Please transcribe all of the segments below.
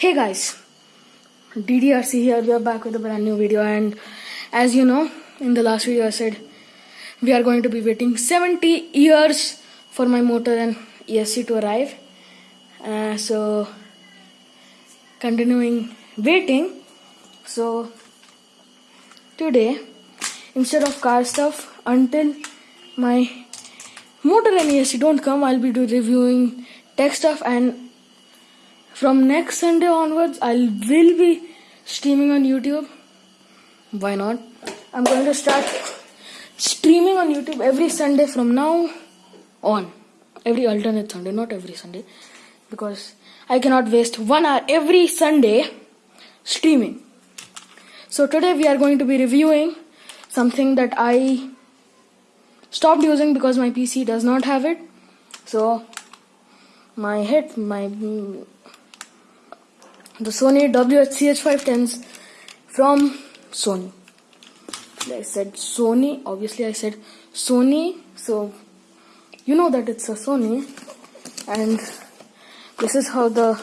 Hey guys, DDRC here. We are back with a brand new video, and as you know, in the last video I said we are going to be waiting 70 years for my motor and ESC to arrive. Uh, so, continuing waiting. So, today, instead of car stuff, until my motor and ESC don't come, I'll be reviewing tech stuff and from next Sunday onwards, I will be streaming on YouTube. Why not? I'm going to start streaming on YouTube every Sunday from now on. Every alternate Sunday, not every Sunday. Because I cannot waste one hour every Sunday streaming. So today we are going to be reviewing something that I stopped using because my PC does not have it. So my head, my the Sony WH-CH510s from Sony. I said Sony, obviously I said Sony, so you know that it's a Sony and this is how the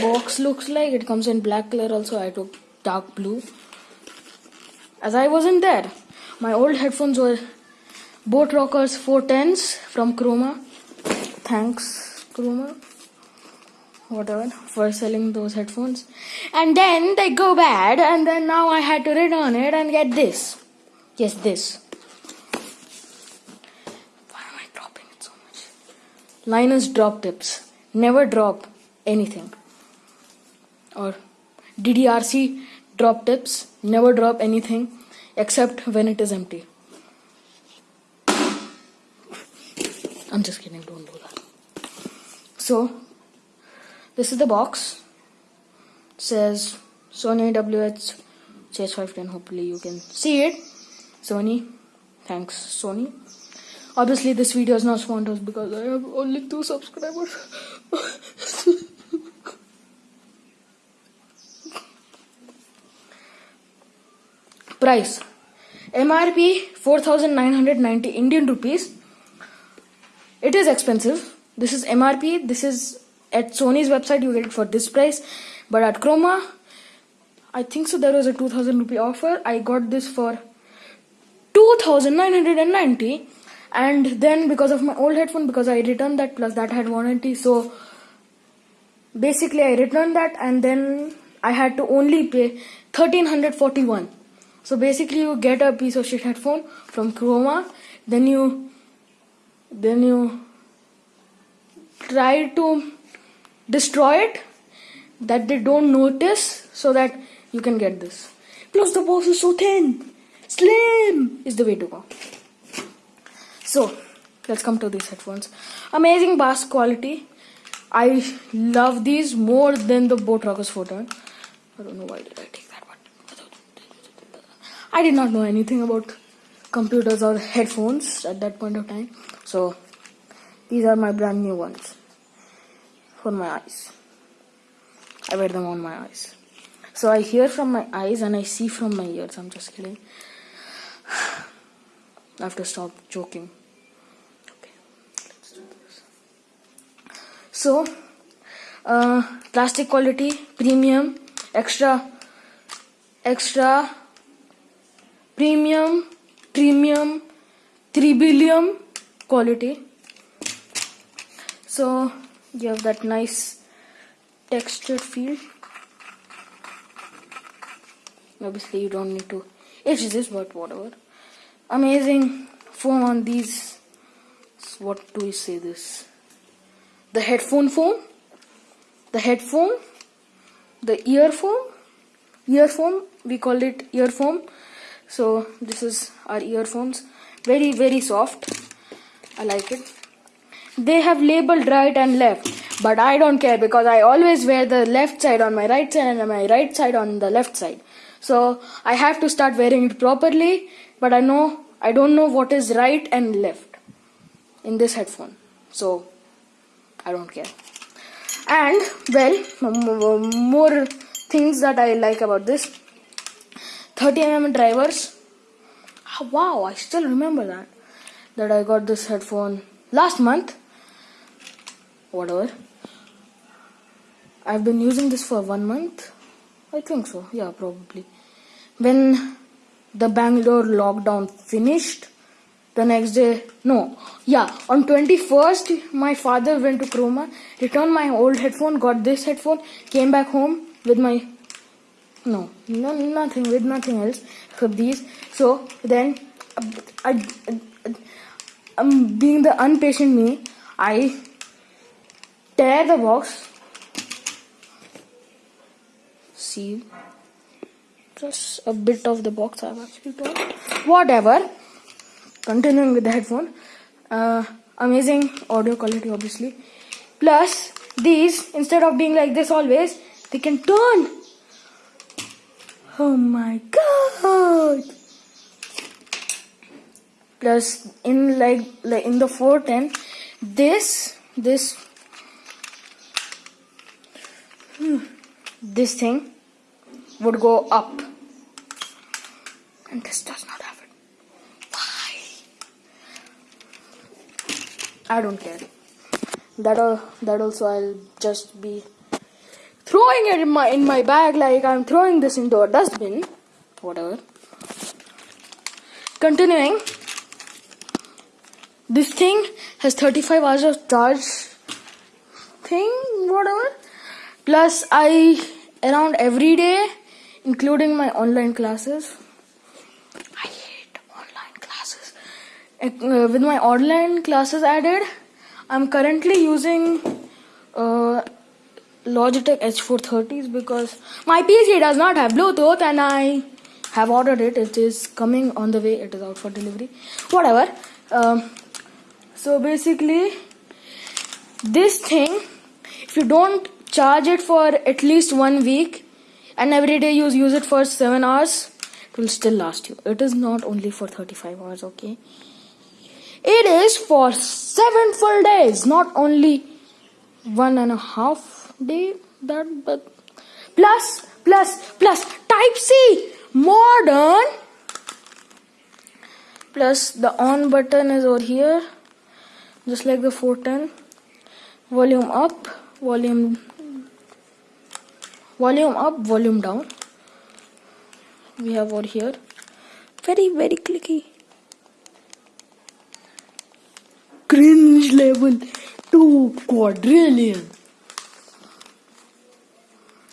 box looks like. It comes in black color also, I took dark blue. As I wasn't there, my old headphones were boAt Rockerz 410s from Croma. Thanks, Croma whatever for selling those headphones. And then they go bad and then now I had to return it and get this. Yes this. Why am I dropping it so much? Linus drop tips. Never drop anything. Or DDRC drop tips. Never drop anything except when it is empty. I'm just kidding don't do that. So this is the box. It says Sony WH CH510 hopefully you can see it. Sony. Thanks Sony. Obviously this video is not sponsored because I have only two subscribers. Price. MRP 4990 Indian rupees. It is expensive. This is MRP this is at Sony's website you get it for this price. But at Croma I think so there was a 2000 rupee offer. I got this for 2990 and then because of my old headphone because I returned that plus that had warranty. So basically I returned that. And then I had to only pay 1341 so basically you get a piece of shit headphone from Croma. Then you then you try to destroy it that they don't notice so that you can get this. Plus the box is so thin. Slim is the way to go. So let's come to these headphones. Amazing bass quality. I love these more than the boAt Rockerz photo. I don't know why did I take that one. I did not know anything about computers or headphones at that point of time. So these are my brand new ones for my eyes. I wear them on my eyes. So I hear from my eyes and I see from my ears. I'm just kidding. I have to stop joking. Okay, let's do this. So, uh, plastic quality, premium, extra, extra, premium, premium, 3 billion quality. So, you have that nice textured feel. Obviously you don't need to. It is this but whatever. Amazing foam on these. What do we say this? The headphone foam the head foam the ear foam ear foam we call it ear foam so this is our earphones. Very very soft. I like it they have labeled right and left but I don't care because I always wear the left side on my right side and my right side on the left side. So I have to start wearing it properly but I know I don't know what is right and left in this headphone. So I don't care. And well more things that I like about this. 30mm drivers. Wow I still remember that that I got this headphone last month whatever I've been using this for one month. I think so. Yeah, probably. When the Bangalore lockdown finished, the next day, no, yeah, on 21st, my father went to Croma, returned my old headphone, got this headphone, came back home with my, no, no nothing, with nothing else except these. So then, I, I, um, being the impatient me, I tear the box, see, just a bit of the box I've actually torn. Whatever. Continuing with the headphone. Uh, amazing audio quality, obviously. Plus, these, instead of being like this always, they can turn. Oh my god! Plus, in like, like in the 410, this, this, this thing would go up. And this does not happen. Why? I don't care. That uh, that also I'll just be throwing it in my in my bag like I'm throwing this into a dustbin. Whatever. Continuing. This thing has 35 hours of charge thing, whatever. Plus I around every day including my online classes. I hate online classes. Uh, with my online classes added, I'm currently using uh, Logitech H430s because my PC does not have Bluetooth and I have ordered it. It is coming on the way. It is out for delivery. Whatever. Um, so basically, this thing, if you don't charge it for at least one week, and every day you use it for 7 hours it will still last you. It is not only for 35 hours okay? It is for 7 full days not only one and a half day that but plus plus plus type c modern. Plus the on button is over here just like the 410 volume up volume volume up volume down. We have over here. Very very clicky. Cringe level 2 quadrillion.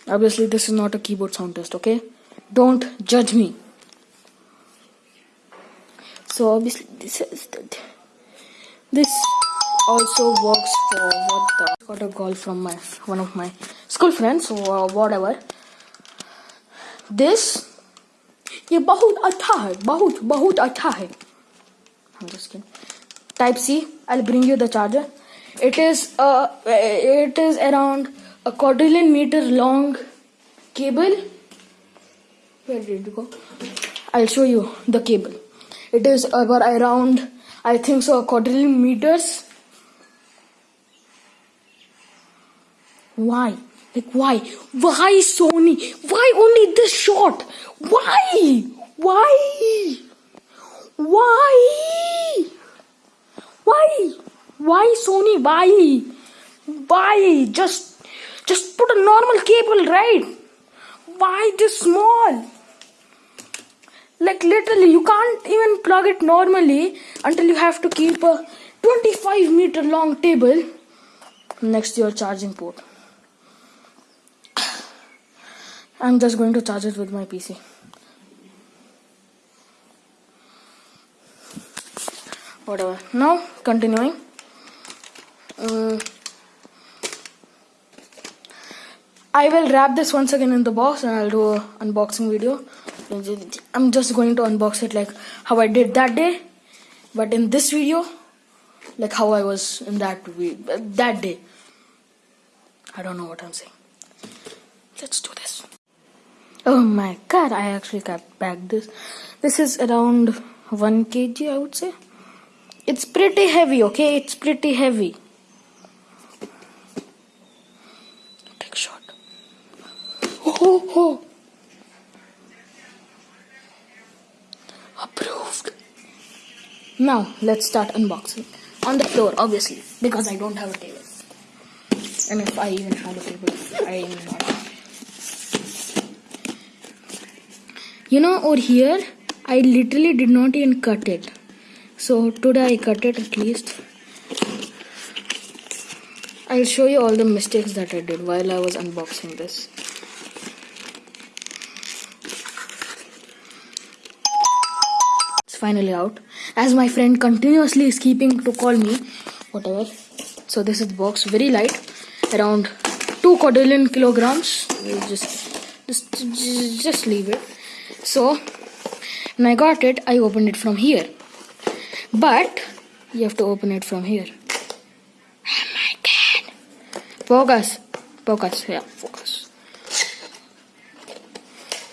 Obviously this is not a keyboard sound test okay? Don't judge me. So obviously this is the also works for what the got a call from my one of my school friends so uh, whatever this ये बहुत अच्छा है बहुत बहुत अच्छा है I'm just kidding. Type C. I'll bring you the charger. It is uh it is around a quadrillion meter long cable. Where did it go? I'll show you the cable. It is about around I think so a quadrillion meters. Why? Like why? Why Sony? Why only this shot? Why? Why? Why? Why? Why Sony? Why? Why? Just just put a normal cable, right? Why this small? Like literally you can't even plug it normally until you have to keep a 25 meter long table next to your charging port. I'm just going to charge it with my PC. Whatever. Now, continuing. Um, I will wrap this once again in the box and I'll do an unboxing video. I'm just going to unbox it like how I did that day. But in this video, like how I was in that that day. I don't know what I'm saying. Let's do this. Oh my god, I actually got back this. This is around 1 kg, I would say. It's pretty heavy, okay? It's pretty heavy. Take a shot. Oh, oh. Approved. Now, let's start unboxing. On the floor, obviously, because I don't have a table. And if I even have a table, I am not. You know, over here, I literally did not even cut it. So today I cut it at least. I'll show you all the mistakes that I did while I was unboxing this. It's finally out. As my friend continuously is keeping to call me, whatever. So this is the box, very light, around two quadrillion kilograms. We'll just, just, just leave it. So when I got it, I opened it from here. But you have to open it from here. Oh my god. Focus. Focus. Yeah, focus.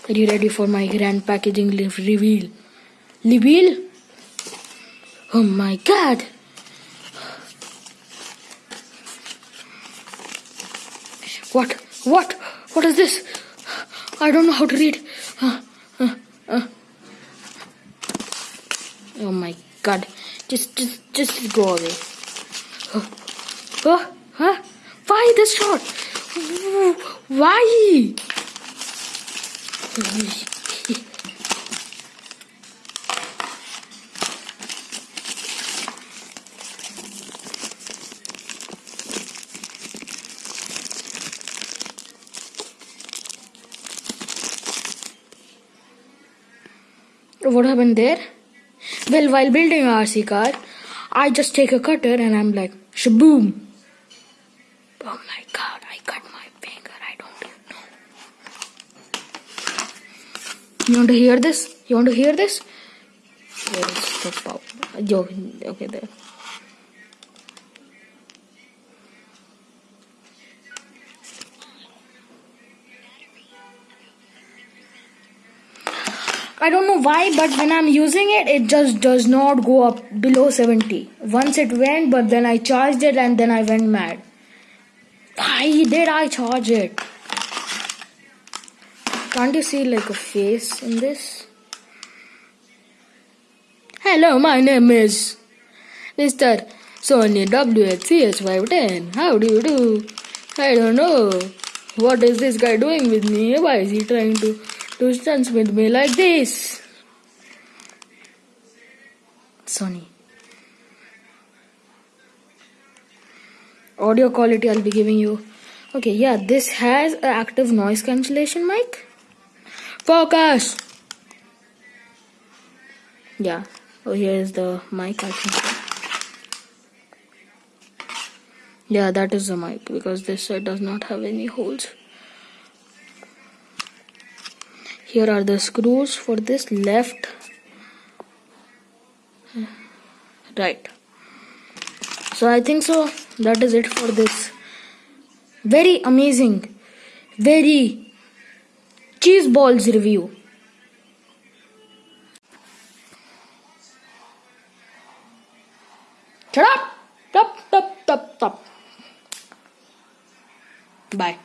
Are you ready for my grand packaging reveal? Reveal? Oh my god. What? What? What is this? I don't know how to read. Oh my god. Just, just, just go away. Oh, oh, huh? Why this shot? Why? What happened there? Well, while building a RC car, I just take a cutter and I'm like, shaboom. Oh my god, I cut my finger. I don't know. You want to hear this? You want to hear this? Where is the? Yo, okay, there. I don't know why, but when I'm using it, it just does not go up below 70. Once it went, but then I charged it and then I went mad. Why did I charge it? Can't you see like a face in this? Hello, my name is Mr. Sony WHCH510. How do you do? I don't know. What is this guy doing with me? Why is he trying to do stunts with me like this? Sony. Audio quality I'll be giving you. Okay, yeah, this has an active noise cancellation mic. Focus! Yeah, oh, here is the mic I think. Yeah, that is the mic because this side does not have any holes. Here are the screws for this left, right. So I think so. That is it for this very amazing, very cheese balls review. Shut up! Stop! Stop! Stop! Bye.